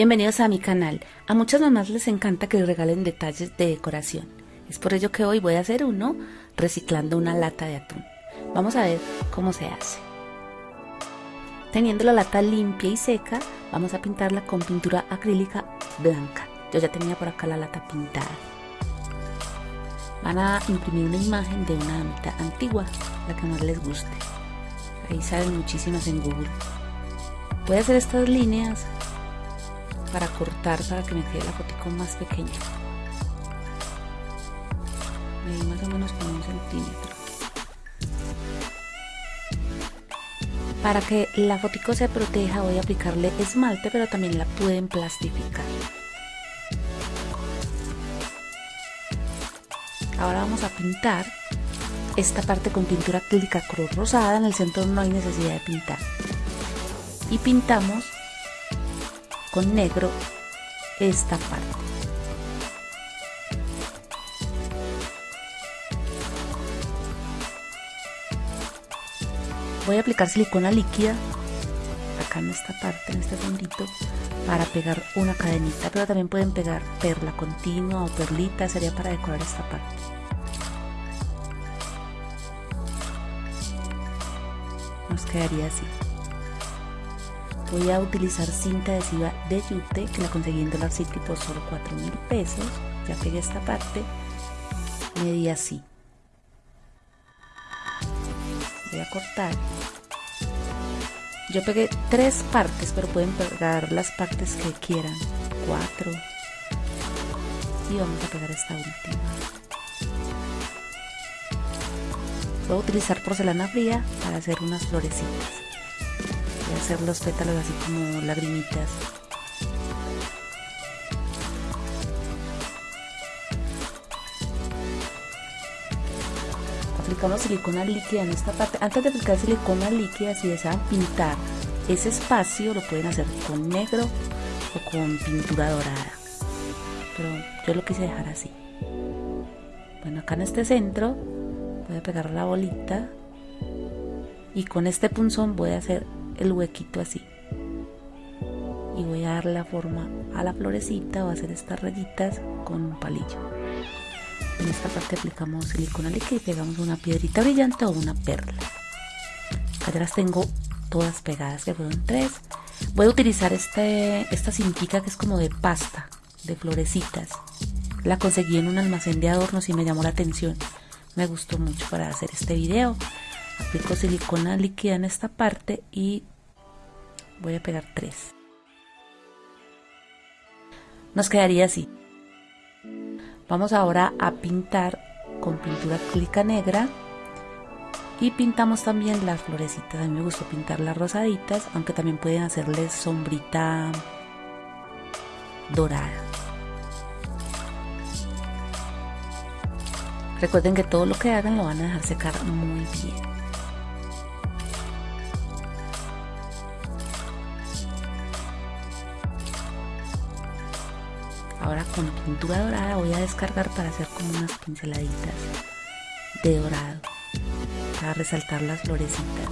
Bienvenidos a mi canal. A muchas mamás les encanta que les regalen detalles de decoración. Es por ello que hoy voy a hacer uno reciclando una lata de atún. Vamos a ver cómo se hace. Teniendo la lata limpia y seca, vamos a pintarla con pintura acrílica blanca. Yo ya tenía por acá la lata pintada. Van a imprimir una imagen de una damita antigua, la que más les guste. Ahí salen muchísimas en Google. Voy a hacer estas líneas para cortar para que me quede la fotico más pequeña. Medí más o menos un centímetro. Para que la fotico se proteja voy a aplicarle esmalte pero también la pueden plastificar. Ahora vamos a pintar esta parte con pintura acrílica cruz rosada en el centro no hay necesidad de pintar. Y pintamos con negro esta parte. Voy a aplicar silicona líquida acá en esta parte, en este fondito, para pegar una cadenita, pero también pueden pegar perla continua o perlita, sería para decorar esta parte. Nos quedaría así voy a utilizar cinta adhesiva de yute que la conseguí en Dollar City por solo 4 mil pesos. Ya pegué esta parte. Medí así. Voy a cortar. Yo pegué tres partes pero pueden pegar las partes que quieran. Cuatro. Y vamos a pegar esta última. Voy a utilizar porcelana fría para hacer unas florecitas hacer los pétalos así como lagrimitas. Aplicamos silicona líquida en esta parte. Antes de aplicar silicona líquida, si desean pintar ese espacio, lo pueden hacer con negro o con pintura dorada. Pero yo lo quise dejar así. Bueno, acá en este centro voy a pegar la bolita y con este punzón voy a hacer el huequito así. Y voy a dar la forma a la florecita o a hacer estas rayitas con un palillo. En esta parte aplicamos silicona líquida y pegamos una piedrita brillante o una perla. Acá las tengo todas pegadas que fueron tres. Voy a utilizar este, esta cintica que es como de pasta de florecitas. La conseguí en un almacén de adornos y me llamó la atención. Me gustó mucho para hacer este video aplico silicona líquida en esta parte y voy a pegar tres. Nos quedaría así. Vamos ahora a pintar con pintura acrílica negra y pintamos también las florecitas. A mí me gustó pintar las rosaditas aunque también pueden hacerles sombrita dorada. Recuerden que todo lo que hagan lo van a dejar secar muy bien Ahora con pintura dorada voy a descargar para hacer como unas pinceladitas de dorado para resaltar las florecitas.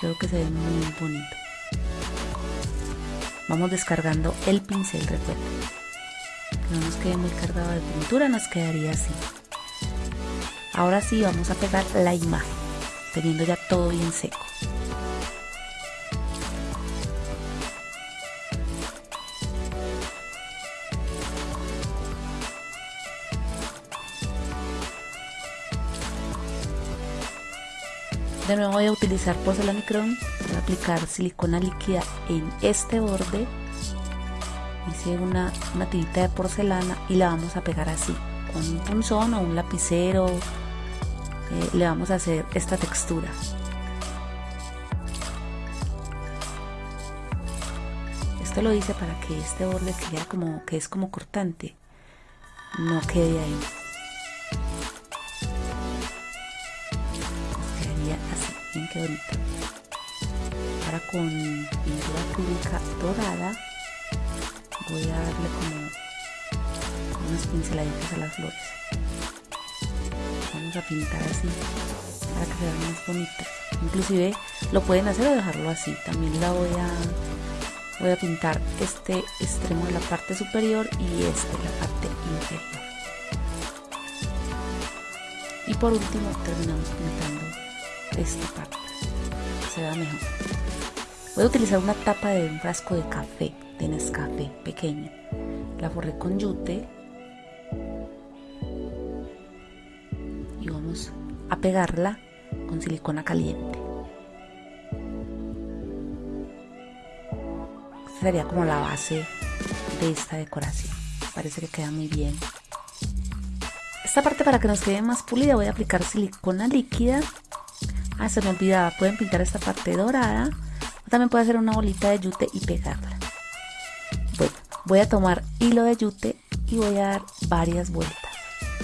Creo que se ve muy bonito. Vamos descargando el pincel, recuerden. No nos quede muy cargado de pintura, nos quedaría así. Ahora sí vamos a pegar la imagen, teniendo ya todo bien seco. De nuevo voy a utilizar porcelana voy a aplicar silicona líquida en este borde. Hice una, una tirita de porcelana y la vamos a pegar así, con un punzón o un lapicero. Eh, le vamos a hacer esta textura. Esto lo hice para que este borde que, como, que es como cortante no quede ahí. Qué bonito ahora con pintura acrílica dorada voy a darle como unas pinceladitas a las flores. Vamos a pintar así para que sean más bonitas. Inclusive lo pueden hacer o dejarlo así. También la voy a voy a pintar este extremo de la parte superior y este de la parte inferior. Y por último terminamos pintando esta parte se vea mejor voy a utilizar una tapa de un frasco de café de Nescafé pequeña la forré con yute y vamos a pegarla con silicona caliente sería como la base de esta decoración. Parece que queda muy bien. Esta parte para que nos quede más pulida voy a aplicar silicona líquida. Ah, se me olvidaba, pueden pintar esta parte dorada. O también puede hacer una bolita de yute y pegarla. Bueno, voy a tomar hilo de yute y voy a dar varias vueltas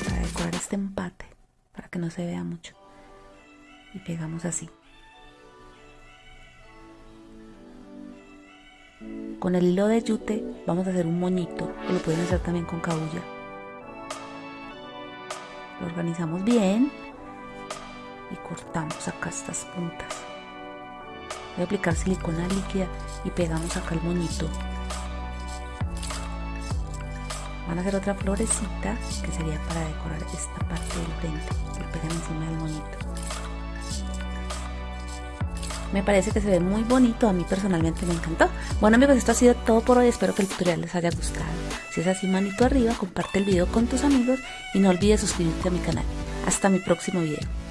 para decorar este empate, para que no se vea mucho. Y pegamos así. Con el hilo de yute vamos a hacer un moñito, que lo pueden hacer también con cabulla. Lo organizamos bien cortamos acá estas puntas. Voy a aplicar silicona líquida y pegamos acá el moñito. Van a hacer otra florecita que sería para decorar esta parte del frente. Lo pegan encima del moñito. Me parece que se ve muy bonito, a mí personalmente me encantó. Bueno amigos, esto ha sido todo por hoy, espero que el tutorial les haya gustado. Si es así, manito arriba, comparte el video con tus amigos y no olvides suscribirte a mi canal. Hasta mi próximo video.